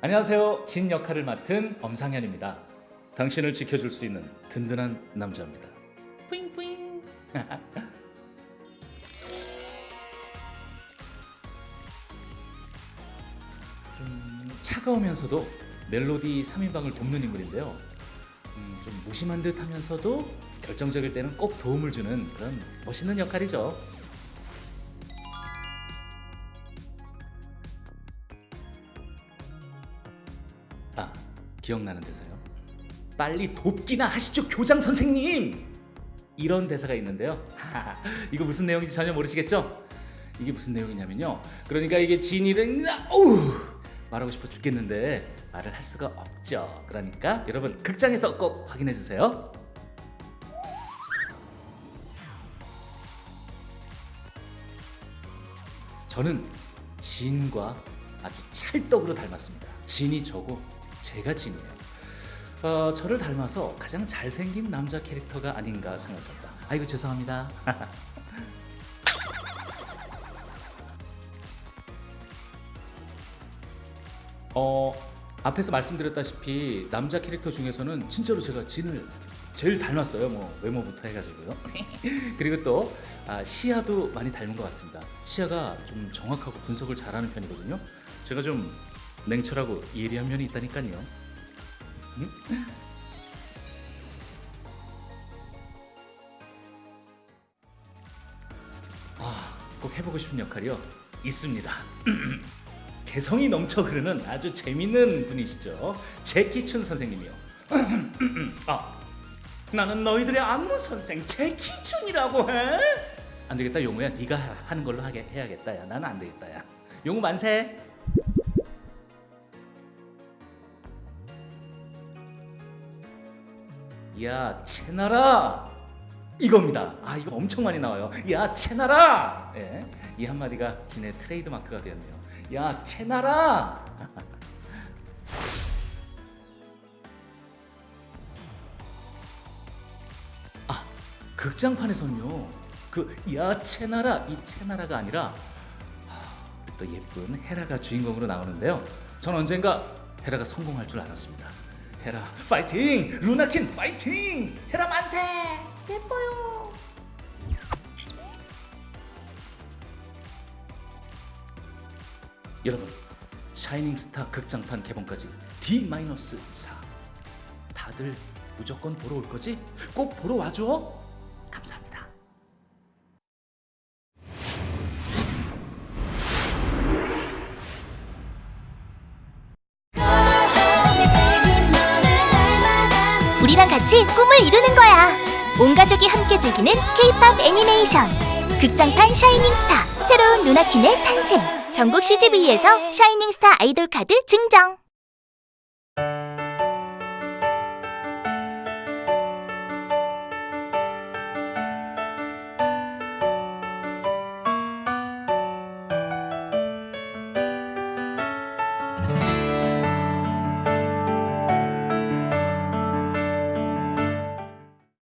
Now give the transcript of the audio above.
안녕하세요. 진 역할을 맡은 엄상현입니다. 당신을 지켜줄 수 있는 든든한 남자입니다. 뿌잉뿌잉. 좀 차가우면서도 멜로디 3인방을 돕는 인물인데요. 음, 좀 무심한 듯 하면서도 결정적일 때는 꼭 도움을 주는 그런 멋있는 역할이죠. 아, 기억나는 대사요. 빨리 돕기나 하시죠, 교장 선생님. 이런 대사가 있는데요. 이거 무슨 내용인지 전혀 모르시겠죠? 이게 무슨 내용이냐면요. 그러니까 이게 진이를 어우 말하고 싶어 죽겠는데 말을 할 수가 없죠. 그러니까 여러분 극장에서 꼭 확인해 주세요. 저는 진과 아주 찰떡으로 닮았습니다. 진이 저고 제가 진이에요. 어, 저를 닮아서 가장 잘생긴 남자 캐릭터가 아닌가 생각합니다. 아이고 죄송합니다. 어, 앞에서 말씀드렸다시피 남자 캐릭터 중에서는 진짜로 제가 진을 제일 닮았어요. 뭐 외모부터 해가지고요. 그리고 또 아, 시야도 많이 닮은 것 같습니다. 시야가 좀 정확하고 분석을 잘하는 편이거든요. 제가 좀 냉철하고 예리한 면이 있다니까요. 음? 아, 꼭 해보고 싶은 역할이요. 있습니다. 개성이 넘쳐 흐르는 아주 재밌는 분이시죠. 제키춘 선생님이요. 아, 나는 너희들의 안무 선생 제키춘이라고 해. 안 되겠다 용우야, 네가 하는 걸로 하게 해야겠다. 야, 나는 안 되겠다. 야, 용우 만세. 야 채나라 이겁니다. 아 이거 엄청 많이 나와요. 야 채나라. 예, 이 한마디가 진의 트레이드 마크가 되었네요. 야 채나라. 아 극장판에서는요. 그야 채나라 이 채나라가 아니라 하, 또 예쁜 헤라가 주인공으로 나오는데요. 전 언젠가 헤라가 성공할 줄 알았습니다. 헤라 파이팅! 루나퀸 파이팅! 헤라 만세! 예뻐 여러분, 샤이닝 스타 극장판 개봉까지 D-4. 다들 무조건 보러 올 거지? 꼭 보러 와줘. 감사합니다. 우리랑 같이 꿈을 이루는 거야. 온 가족이 함께 즐기는 K-팝 애니메이션. 극장판 샤이닝 스타. 새로운 루나퀸의 탄생. 전국 CGV에서 샤이닝스타 아이돌 카드 증정!